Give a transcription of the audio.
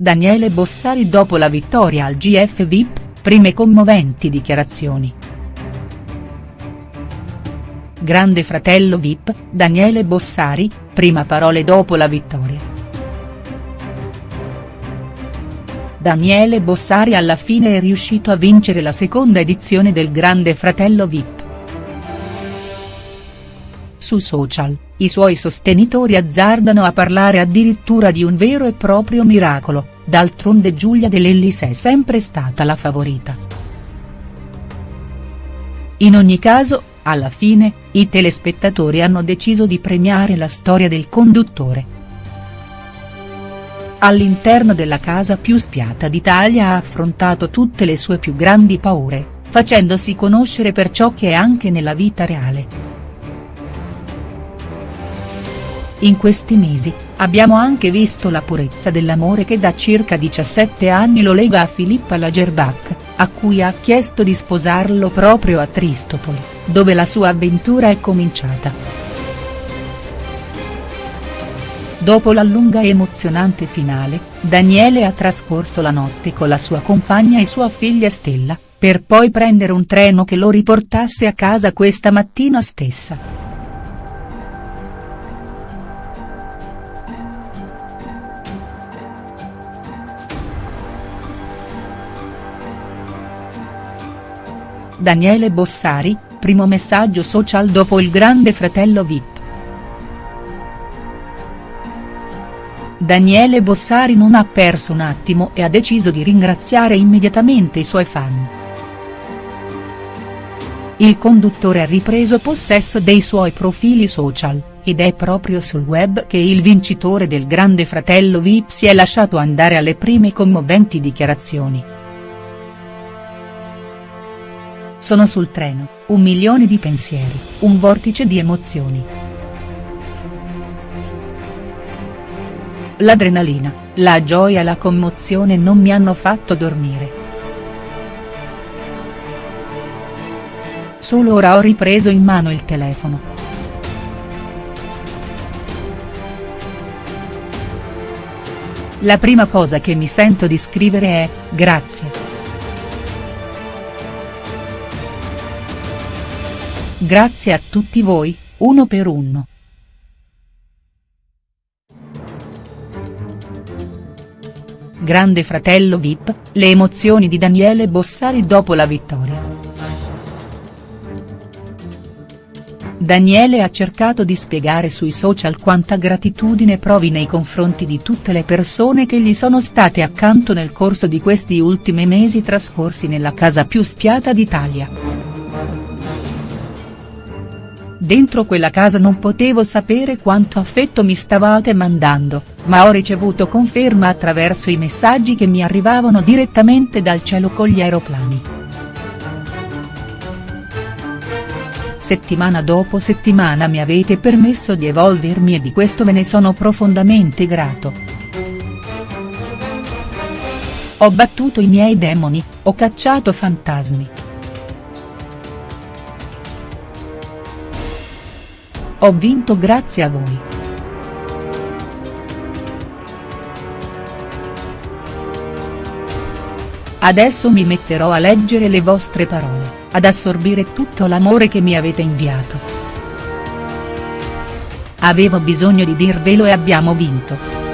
Daniele Bossari dopo la vittoria al GF VIP, prime commoventi dichiarazioni. Grande fratello VIP, Daniele Bossari, prima parole dopo la vittoria. Daniele Bossari alla fine è riuscito a vincere la seconda edizione del Grande Fratello VIP. Su social, i suoi sostenitori azzardano a parlare addirittura di un vero e proprio miracolo, d'altronde Giulia De è sempre stata la favorita. In ogni caso, alla fine, i telespettatori hanno deciso di premiare la storia del conduttore. All'interno della casa più spiata d'Italia ha affrontato tutte le sue più grandi paure, facendosi conoscere per ciò che è anche nella vita reale. In questi mesi, abbiamo anche visto la purezza dell'amore che da circa 17 anni lo lega a Filippa Lagerbach, a cui ha chiesto di sposarlo proprio a Tristopoli, dove la sua avventura è cominciata. Dopo la lunga e emozionante finale, Daniele ha trascorso la notte con la sua compagna e sua figlia Stella, per poi prendere un treno che lo riportasse a casa questa mattina stessa. Daniele Bossari, primo messaggio social dopo il grande fratello Vip. Daniele Bossari non ha perso un attimo e ha deciso di ringraziare immediatamente i suoi fan. Il conduttore ha ripreso possesso dei suoi profili social, ed è proprio sul web che il vincitore del Grande Fratello Vip si è lasciato andare alle prime commoventi dichiarazioni. Sono sul treno, un milione di pensieri, un vortice di emozioni. L'adrenalina, la gioia e la commozione non mi hanno fatto dormire. Solo ora ho ripreso in mano il telefono. La prima cosa che mi sento di scrivere è, grazie. Grazie a tutti voi, uno per uno. Grande fratello Vip, le emozioni di Daniele Bossari dopo la vittoria. Daniele ha cercato di spiegare sui social quanta gratitudine provi nei confronti di tutte le persone che gli sono state accanto nel corso di questi ultimi mesi trascorsi nella casa più spiata d'Italia. Dentro quella casa non potevo sapere quanto affetto mi stavate mandando, ma ho ricevuto conferma attraverso i messaggi che mi arrivavano direttamente dal cielo con gli aeroplani. Settimana dopo settimana mi avete permesso di evolvermi e di questo ve ne sono profondamente grato. Ho battuto i miei demoni, ho cacciato fantasmi. Ho vinto grazie a voi. Adesso mi metterò a leggere le vostre parole, ad assorbire tutto l'amore che mi avete inviato. Avevo bisogno di dirvelo e abbiamo vinto.